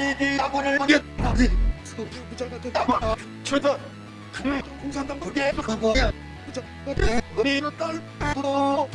아이디 나군을 먹여 부자가 됐다 최다 공산당 그게 그거야 부자가 됐다 우리 딸도